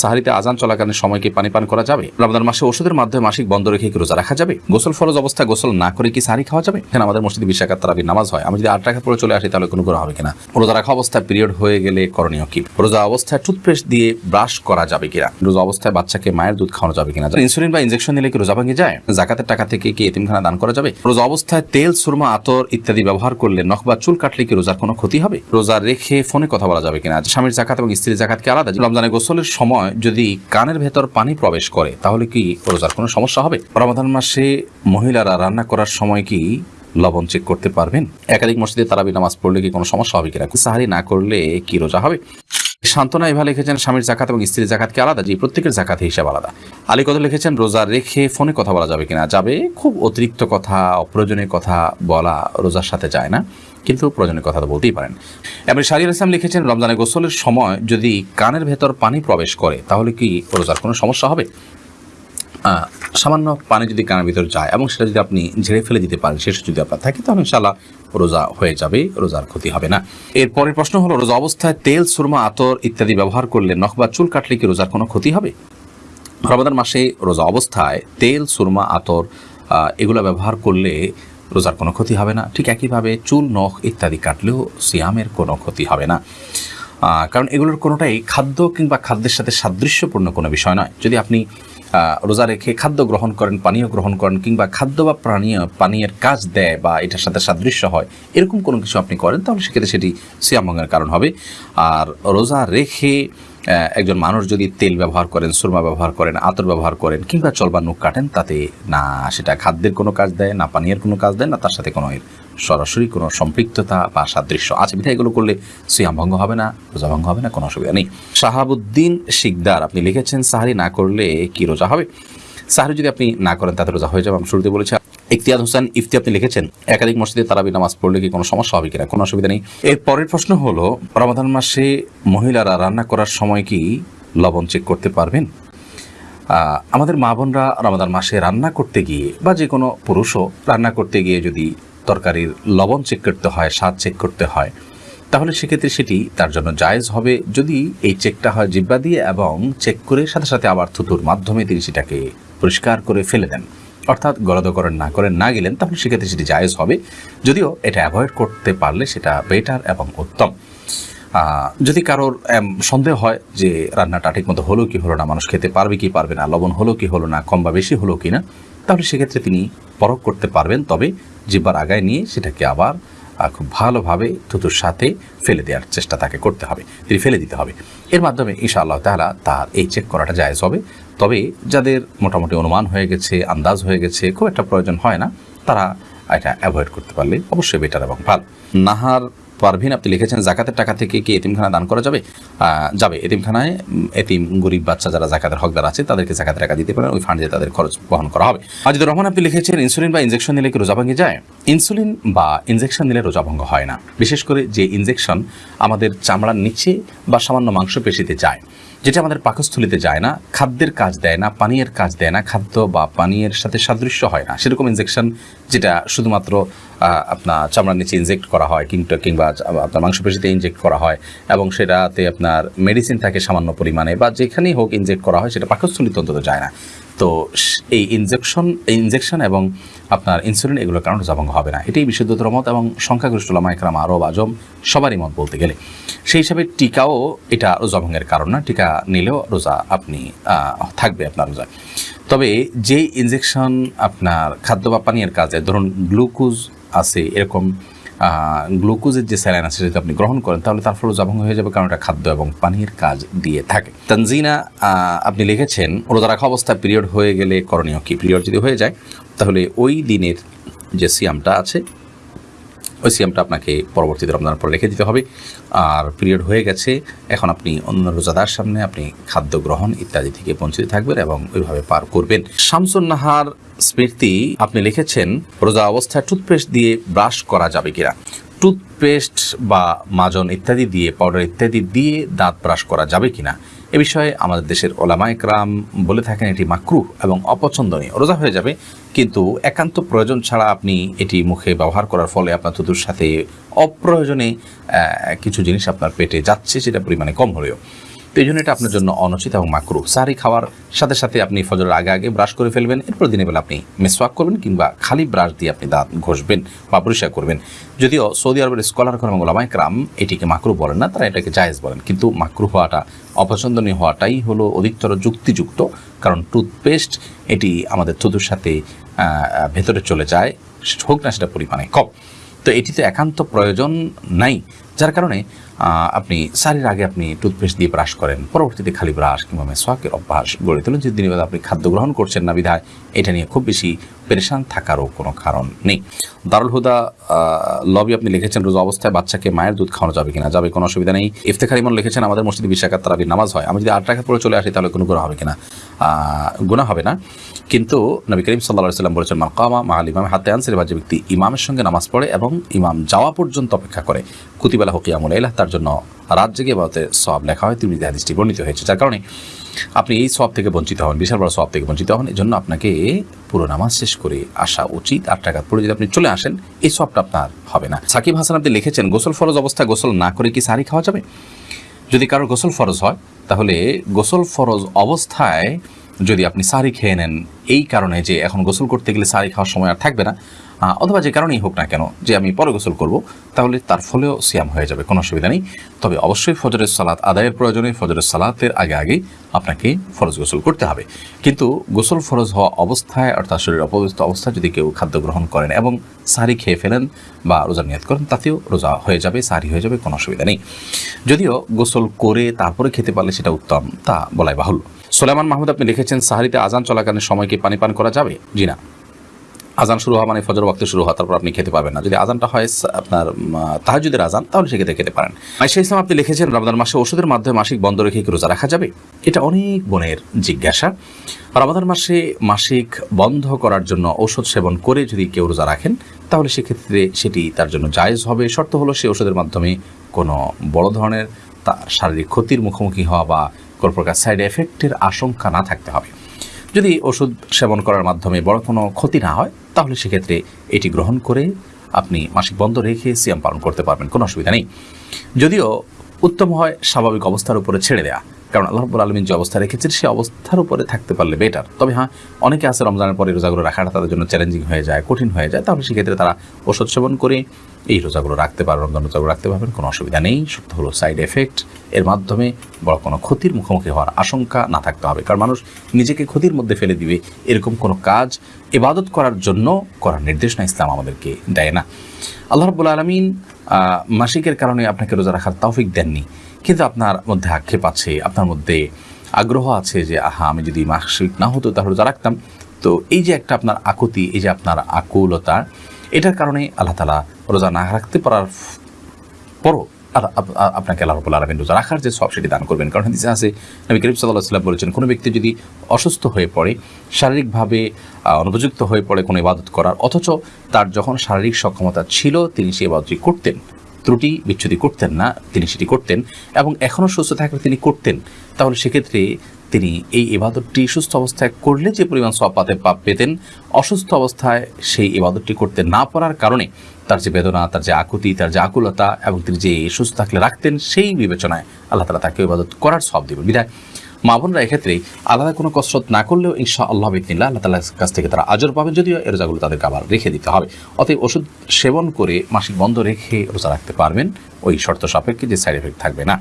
সাহারিতে আজান চলাকালীন সময়কে পানি পান করা যাবে? রমজান মাসে ওষুধের মাধ্যমে মাসিক বন্ধ রেখে কি রোজা রাখা যাবে? গোসল ফরজ অবস্থায় গোসল না করে কি সাহারি খাওয়া যাবে? এখানে আমাদের মসজিদে বিশ তারাবির নামাজ হয়। আমি যদি আট টাকা পরে চলে আসি, তাহলে কোনো করা হবে কিনা? রোজা রাখা অবস্থায় পিরিয়ড হয়ে গেলে করণীয় কি? রোজা অবস্থায় টুথপেস্ট দিয়ে ব্রাশ করা যাবে কিনা? রোজা অবস্থায় বাচ্চাকে মায়ের দুধ খাওয়ানো যাবে কিনা? ইনসুলিন বা ইনজেকশন নিলে কি রোজা ভাঙে যায়? জাকাতের টাকা থেকে কি এতিমখানা দান করা যাবে? রোজা অবস্থায় তেল, সুরমা, আতর ইত্যাদি ব্যবহার করলে নখ বা চুল কাটলে কি রোজার কোনো ক্ষতি হবে? রোজা রেখে ফোনে কথা বলা যাবে কিনা? স্বামীর জাকাত এবং স্ত্রীর জাকাত কি আলাদা? রমজানে গোসলের সময় যদি কানের ভেতর পানি প্রবেশ করে, তাহলে কি রোজার কোনো সমস্যা হবে? রমাদান মাসে মহিলারা রান্না করার সময় কি লবণ চেক করতে পারবেন? একাধিক মসজিদে তারাবি নামাজ পড়লে কি কোনো সমস্যা হবে কিনা? সাহারি না করলে কি রোজা হবে? শান্তনা এভাবে লিখেছেন, স্বামীর জাকাত এবং স্ত্রীর জাকাত কি আলাদা, জি, প্রত্যেকের জাকাত হিসাব আলাদা। আলী কত লিখেছেন, রোজা রেখে ফোনে কথা বলা যাবে কিনা? যাবে, খুব অতিরিক্ত কথা, অপ্রয়োজনীয় কথা বলা রোজার সাথে যায় না। কিন্তু প্রয়োজনীয় কথা তো বলতেই পারেন। এবার শারির ইসলাম লিখেছেন, রমজানের গোসলের সময় যদি কানের ভেতর পানি প্রবেশ করে, তাহলে কি রোজার কোনো সমস্যা হবে? সামান্য পানি যদি কানের ভিতর যায় এবং সেটা যদি আপনি ঝেড়ে ফেলে দিতে পারেন শেষ যদি আপনার থাকে, তাহলে ইনশাল্লাহ রোজা হয়ে যাবে, রোজার ক্ষতি হবে না। এর পরের প্রশ্ন হলো, রোজা অবস্থায় তেল, সুরমা, আতর ইত্যাদি ব্যবহার করলে নখ বা চুল কাটলে কি রোজার কোনো ক্ষতি হবে? রমাদান মাসে রোজা অবস্থায় তেল, সুরমা, আতর এগুলো ব্যবহার করলে রোজার কোনো ক্ষতি হবে না। ঠিক একইভাবে চুল, নখ ইত্যাদি কাটলেও সিয়ামের কোনো ক্ষতি হবে না। কারণ এগুলোর কোনোটাই খাদ্য কিংবা খাদ্যের সাথে সাদৃশ্যপূর্ণ কোনো বিষয় নয়। যদি আপনি রোজা রেখে খাদ্য গ্রহণ করেন, পানীয় গ্রহণ করেন কিংবা খাদ্য বা পানীয় পানীয়ের কাজ দেয় বা এটার সাথে সাদৃশ্য হয়, এরকম কোনো কিছু আপনি করেন, তাহলে সেক্ষেত্রে সেটি সিয়ামভঙ্গের কারণ হবে। আর রোজা রেখে একজন মানুষ যদি তেল ব্যবহার করেন, সুরমা ব্যবহার করেন, আতর ব্যবহার করেন, কিংবা চলবা নুক কাটেন, তাতে না সেটা খাদ্যের কোনো কাজ দেয়, না পানীয়ের কোনো কাজ দেয়, না তার সাথে কোনো সরাসরি কোনো সম্পৃক্ততা বা সাদৃশ্য। আছে বিধায় এগুলো করলে সিয়াম ভঙ্গ হবে না, রোজা ভঙ্গ হবে না, কোনো অসুবিধা নেই। শাহাবুদ্দিন শিকদার, আপনি লিখেছেন, সাহারি না করলে কি রোজা হবে? সাহারি যদি আপনি না করেন, তাতে রোজা হয়ে যাবে, আমি শুরুতে বলেছি। ইফতিয়াদ হোসেন ইফতি আপনি লিখেছেন, একাধিক মসজিদে তারাবি নামাজ পড়লে কি কোনো সমস্যা হবে কিনা? কোনো অসুবিধা নেই। এর পরের প্রশ্ন হলো রমাদান মাসে মহিলারা রান্না করার সময় কি লবণ চেক করতে পারবেন? আমাদের মা বোনরা রমাদান মাসে রান্না করতে গিয়ে বা যে কোনো পুরুষও রান্না করতে গিয়ে যদি তরকারির লবণ চেক করতে হয়, স্বাদ চেক করতে হয়, তাহলে সেক্ষেত্রে সেটি তার জন্য জায়েজ হবে। যদি এই চেকটা হয় জিব্বা দিয়ে এবং চেক করে সাথে সাথে আবার থুতুর মাধ্যমে তিনি সেটাকে পরিষ্কার করে ফেলে দেন। অর্থাৎ গলদকরণ না করে না গেলেন, তাহলে সেক্ষেত্রে সেটি জায়েজ হবে। যদিও এটা অ্যাভয়েড করতে পারলে সেটা বেটার এবং উত্তম। যদি কারোর সন্দেহ হয় যে রান্নাটা ঠিক মতো হলো কি হলো না, মানুষ খেতে পারবে কি পারবে না, লবণ হলো কি হলো না, কম বা বেশি হলো কি না তাহলে সেক্ষেত্রে তিনি পরখ করতে পারবেন, তবে জিব্বার আগায় নিয়ে সেটাকে আবার খুব ভালোভাবে থুতুর সাথে ফেলে দেওয়ার চেষ্টা তাকে করতে হবে, তিনি ফেলে দিতে হবে। এর মাধ্যমে ইনশা আল্লাহ তাহলা তার এই চেক করাটা জায়েজ হবে। তবে যাদের মোটামুটি অনুমান হয়ে গেছে, আন্দাজ হয়ে গেছে, খুব একটা প্রয়োজন হয় না, তারা এটা অ্যাভয়েড করতে পারলে অবশ্যই বেটার এবং ভালো। নাহার পারভিন, আপনি লিখেছেন, জাকাতের টাকা থেকে কি এতিমখানা দান করা যাবে? যাবে। এতিমখানায় এতিম, গরিব বাচ্চা যারা জাকাতের হকদার আছে, তাদেরকে জাকাতের টাকা দিতে পারেন, ওই ফান্ডে তাদের খরচ বহন করা হবে। আজিদুর রহমান, আপনি লিখেছেন, ইনসুলিন বা ইনজেকশন নিলে কি রোজা ভাঙে যায়? ইনসুলিন বা ইনজেকশন নিলে রোজা ভঙ্গ হয় না। বিশেষ করে যে ইনজেকশন আমাদের চামড়ার নিচে বা সামান্য মাংসপেশিতে যায়। যেটা আমাদের পাকস্থলিতে যায় না, খাদ্যের কাজ দেয় না, পানীয়ের কাজ দেয় না, খাদ্য বা পানীয়ের সাথে সাদৃশ্য হয় না। সেরকম ইনজেকশন যেটা শুধুমাত্র আপনার চামড়ার নিচে ইনজেক্ট করা হয়, কিংবা কিংবা আপনার মাংসপেশিতে ইনজেক্ট করা হয়, এবং সেটাতে আপনার মেডিসিন থাকে সামান্য পরিমাণে, বা যেখানেই হোক ইনজেক্ট করা হয়, সেটা পাকস্থলিতে অন্তত যায় না। তো এই ইনজেকশন ইনজেকশন এবং আপনার ইনসুলিন এগুলোর কারণে রোজাভঙ্গ হবে না। এটাই বিশুদ্ধতর মত এবং সংখ্যাগরিষ্ঠ লামাইকরাম আরব আজম সবারই মত বলতে গেলে। সেই হিসাবে টিকাও এটা রোজাভঙ্গের কারণ না, টিকা নিলেও রোজা আপনি থাকবে আপনার রোজা তবে যে ইনজেকশন আপনার খাদ্য বা পানীয়ের কাজে, ধরুন গ্লুকোজ আছে এরকম গ্লুকোজের যে স্যালাইন আছে যদি আপনি গ্রহণ করেন, তাহলে তার ফলে জবং হয়ে যাবে, কারণ এটা খাদ্য এবং পানির কাজ দিয়ে থাকে। তানজিনা আপনি লিখেছেন, রোজা রাখা অবস্থা পিরিয়ড হয়ে গেলে করণীয় কি? পিরিয়ড যদি হয়ে যায়, তাহলে ওই দিনের যে সিয়ামটা আছে ওই সিএমটা আপনাকে পরবর্তীতে রমজান পরে রেখে দিতে হবে। আর পিরিয়ড হয়ে গেছে, এখন আপনি অন্য রোজাদার সামনে আপনি খাদ্য গ্রহণ ইত্যাদি থেকে বঞ্চিত থাকবেন এবং ওইভাবে পার করবেন। শামসুন নাহার স্মৃতি, আপনি লিখেছেন, রোজা অবস্থায় টুথপেস্ট দিয়ে ব্রাশ করা যাবে কিনা? টুথপেস্ট বা মাজন ইত্যাদি দিয়ে পাউডার ইত্যাদি দিয়ে দাঁত ব্রাশ করা যাবে কিনা, এ বিষয়ে আমাদের দেশের ওলামায়করাম বলে থাকেন এটি মাকরুহ এবং অপছন্দনীয়। রোজা হয়ে যাবে, কিন্তু একান্ত প্রয়োজন ছাড়া আপনি এটি মুখে ব্যবহার করার ফলে আপনার থুতুর সাথে অপ্রয়োজনে কিছু জিনিস আপনার পেটে যাচ্ছে, সেটা পরিমাণে কম হলেও। তো এই জন্য এটা আপনার জন্য অনুচিত এবং মাকরু। সাহারি খাওয়ার সাথে সাথে আপনি ফজরের আগে আগে ব্রাশ করে ফেলবেন, এরপর দিনের বেলা আপনি মেসওয়াক করবেন কিংবা খালি ব্রাশ দিয়ে আপনি দাঁত ঘষবেন বা পরিষ্কার করবেন। যদিও সৌদি আরবের স্কলার এবং ওলামাই ক্রাম এটিকে মাকরু বলেন না, তারা এটাকে জায়েজ বলেন। কিন্তু মাকরু হওয়াটা, অপছন্দনীয় হওয়াটাই হলো অধিকতর যুক্তিযুক্ত, কারণ টুথপেস্ট এটি আমাদের থুতুর সাথে ভেতরে চলে যায়, হোক না সেটা পরিমাণে কম। তো এটিতে একান্ত প্রয়োজন নাই, যার কারণে আপনি সারির আগে আপনি টুথপেস্ট দিয়ে ব্রাশ করেন, পরবর্তীতে খালি ব্রাশ কিংবা মেসওয়াকের অভ্যাস গড়ে তোলেন যে দিনের আপনি খাদ্য গ্রহণ করছেন না বিধায়, এটা নিয়ে খুব বেশি পেরেশান থাকারও কোনো কারণ নেই। দারুল হুদা লবি আপনি লিখেছেন, রোজা অবস্থায় বাচ্চাকে মায়ের দুধ খাওয়ানো যাবে কিনা? যাবে, কোনো অসুবিধা নেই। ইফতেখার ইমন লিখেছেন, আমাদের মসজিদে বিশাখাত তারাবির নামাজ হয়। আমি যদি আট টাকা পরে চলে আসি, তাহলে কোনো গুণা হবে কিনা? গুণা হবে না। কিন্তু নবী করিম সাল্লাহ সাল্লাম বলেছেন মা আল ইমাম হাতে আনসের বা যে ব্যক্তি ইমামের সঙ্গে নামাজ পড়ে এবং ইমাম যাওয়া পর্যন্ত অপেক্ষা করে। কুতিবেলা হকিয়ামুল ইলাহ তার জন্য রাত জেগে বাতে সব লেখা হয়। তিনি হাদিসটি বর্ণিত হয়েছে, যার কারণে আপনি এই সব থেকে বঞ্চিত হন বিশাল বড় সব থেকে বঞ্চিত হন এই জন্য আপনাকে পুরো নামাজ শেষ করে আসা উচিত। আট টাকা পড়ে যদি আপনি চলে আসেন, এই সবটা আপনার হবে না। সাকিব হাসান আপনি লিখেছেন, গোসল ফরজ অবস্থায় গোসল না করে কি সারি খাওয়া যাবে? যদি কারোর গোসল ফরজ হয়, তাহলে গোসল ফরজ অবস্থায় যদি আপনি সারি খেয়ে নেন, এই কারণে যে এখন গোসল করতে গেলে সারি খাওয়ার সময় আর থাকবে না অথবা যে কারণেই হোক না কেন, যে আমি পরে গোসল করব, তাহলে তার ফলেও সিয়াম হয়ে যাবে, কোনো অসুবিধা নেই। তবে অবশ্যই ফজরের সালাত আদায়ের প্রয়োজনে ফজরের সালাতের আগে আগে আপনাকে ফরজ গোসল করতে হবে। কিন্তু গোসল ফরজ হওয়া অবস্থায় অর্থাৎ শরীর অপবিত্র অবস্থায় যদি কেউ খাদ্য গ্রহণ করেন এবং সারি খেয়ে ফেলেন বা রোজা নিয়াত করেন, তাতেও রোজা হয়ে যাবে, সারি হয়ে যাবে, কোনো অসুবিধা নেই। যদিও গোসল করে তারপরে খেতে পারলে সেটা উত্তম, তা বলাই বাহুল্য। সোলেমান মাহমুদ, আপনি লিখেছেন, সাহারিতে আজান চলাকালীন সময় কি পানি পান করা যাবে? জি না। আজান শুরু হওয়া মানে ফজর ওয়াক্তে শুরু হওয়া, তারপর আপনি খেতে পারবেন না। যদি আজানটা হয়, সা- আপনার তাহাজুদের আজান তাহলে সেক্ষেত্রে খেতে পারেন। আইসা ইসলাম, আপনি লিখেছেন রমাদান মাসে ওষুধের মাধ্যমে মাসিক বন্ধ রেখে কি রোজা রাখা যাবে? এটা অনেক বোনের জিজ্ঞাসা। রমাদান মাসে মাসিক বন্ধ করার জন্য ঔষধ সেবন করে যদি কেউ রোজা রাখেন, তাহলে সেক্ষেত্রে সেটি তার জন্য জায়েজ হবে। শর্ত হলো সেই ওষুধের মাধ্যমে কোনো বড় ধরনের শারীরিক ক্ষতির মুখোমুখি হওয়া বা কোনো প্রকার সাইড এফেক্টের আশঙ্কা না থাকতে হবে। যদি ওষুধ সেবন করার মাধ্যমে বড় কোনো ক্ষতি না হয়, তাহলে সেক্ষেত্রে এটি গ্রহণ করে আপনি মাসিক বন্ধ রেখে সিয়াম পালন করতে পারবেন, কোনো অসুবিধা নেই। যদিও উত্তম হয় স্বাভাবিক অবস্থার উপরে ছেড়ে দেওয়া কারণ আল্লাহ রব্বুল আলমিন যে অবস্থা রেখেছেন সেই অবস্থার উপরে থাকতে পারলে বেটার তবে হ্যাঁ অনেকে আছে রমজানের পরে রোজাগুলো রাখাটা তাদের জন্য চ্যালেঞ্জিং হয়ে যায়, কঠিন হয়ে যায়। তাহলে সেক্ষেত্রে তারা ওষুধ সেবন করে এই রোজাগুলো রাখতে পারবে রমজান রোজাগুলো রাখতে পারবেন, কোনো অসুবিধা নেই। সত্য হলো সাইড এফেক্ট এর মাধ্যমে বড় কোনো ক্ষতির মুখোমুখি হওয়ার আশঙ্কা না থাকতে হবে। কারণ মানুষ নিজেকে ক্ষতির মধ্যে ফেলে দিবে, এরকম কোনো কাজ ইবাদত করার জন্য করার নির্দেশনা ইসলাম আমাদেরকে দেয় না। আল্লাহ রব্বুল আলমিন মাসিকের কারণে আপনাকে রোজা রাখার তৌফিক দেননি। কিন্তু আপনার মধ্যে আক্ষেপ আছে, আপনার মধ্যে আগ্রহ আছে যে, আহা, আমি যদি মাসিক না হতো তাহলে রোজা রাখতাম। তো এই যে একটা আপনার আকুতি, এই যে আপনার আকুলতা, এটার কারণে আল্লাহ তালা রোজা না রাখতে পারার পরও আপনাকে আল্লাহ রবুল্লা আলমিন রোজা রাখার যে সব সেটি দান করবেন। কারণ হাদিসে আছে, নবী করিম সাল্লাহ সাল্লাম বলেছেন, কোনো ব্যক্তি যদি অসুস্থ হয়ে পড়ে, শারীরিকভাবে অনুপযুক্ত হয়ে পড়ে কোনো ইবাদত করার, অথচ তার যখন শারীরিক সক্ষমতা ছিল, তিনি সেই ইবাদতটি করতেন। ত্রুটি, বিচ্ছুতি করতেন না, তিনি সেটি করতেন এবং এখনও সুস্থ থাকলে তিনি করতেন। তাহলে সেক্ষেত্রে তিনি এই ইবাদতটি সুস্থ অবস্থায় করলে যে পরিমাণ সব পাতে পাপ পেতেন, অসুস্থ অবস্থায় সেই ইবাদতটি করতে না পারার কারণে তার যে বেদনা, তার যে আকুতি, তার যে আকুলতা এবং তিনি যে সুস্থ থাকলে রাখতেন সেই বিবেচনায় আল্লাহ তালা তাকে ইবাদত করার সব দেবেন। বিধায় মা বোনরা এক্ষেত্রে আলাদা কোনো কসরত না করলেও ইনশা আল্লাহ বিদিনা আল্লাহ তালার কাছ থেকে তারা আজর পাবেন। যদিও এ রোজাগুলো তাদেরকে আবার রেখে দিতে হবে। অতএব ওষুধ সেবন করে মাসিক বন্ধ রেখে রোজা রাখতে পারবেন। ওই শর্ত সাপেক্ষে যে সাইড এফেক্ট থাকবে না।